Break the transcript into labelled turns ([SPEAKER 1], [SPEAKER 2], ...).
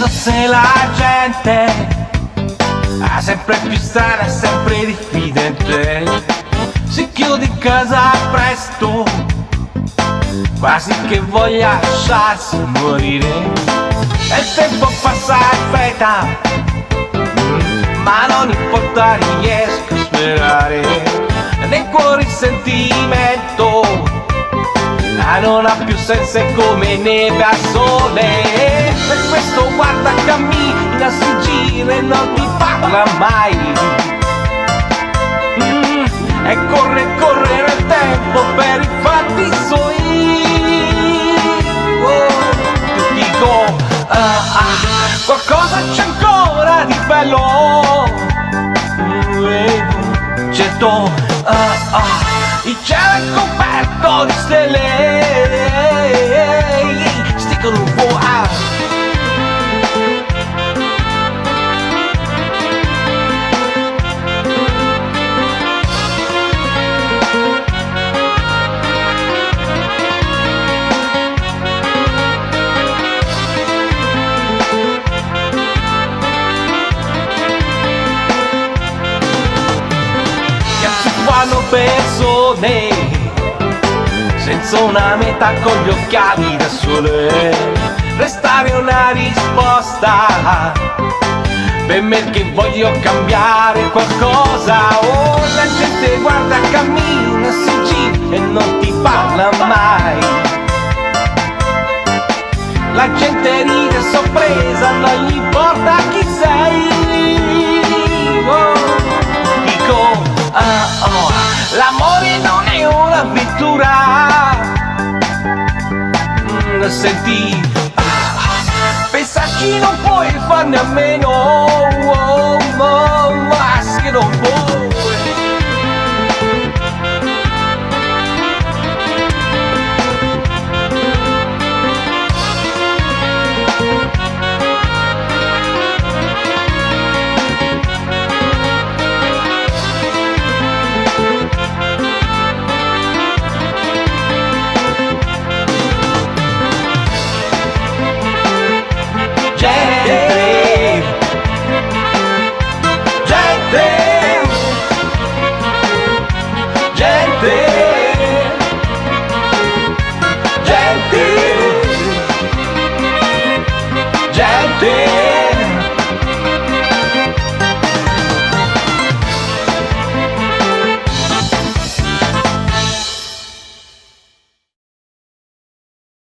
[SPEAKER 1] chiedo se la gente ha sempre più strana sempre diffidente. Si chiude in casa presto quasi che voglia lasciarsi morire. E il tempo passa in fretta ma non importa riesco a sperare nel cuore il sentimento non ha più senso come neve a sole per questo guarda cammina si gira e non ti parla mai. Mm, e corre corre nel tempo per i fatti suoi. Oh, ti dico ah, ah, qualcosa c'è ancora di bello. Mm, certo ah, ah, il cielo è coperto di stelle. Sticcano un po' persone senza una meta con gli occhiali da sole. Restare una risposta per me che voglio cambiare qualcosa. Oh la gente guarda cammina si gira e non ti parla mai. La gente ride sorpresa non gli l'amore non è un'avventura. Mm, senti. Pensarci non puoi farne a meno right there.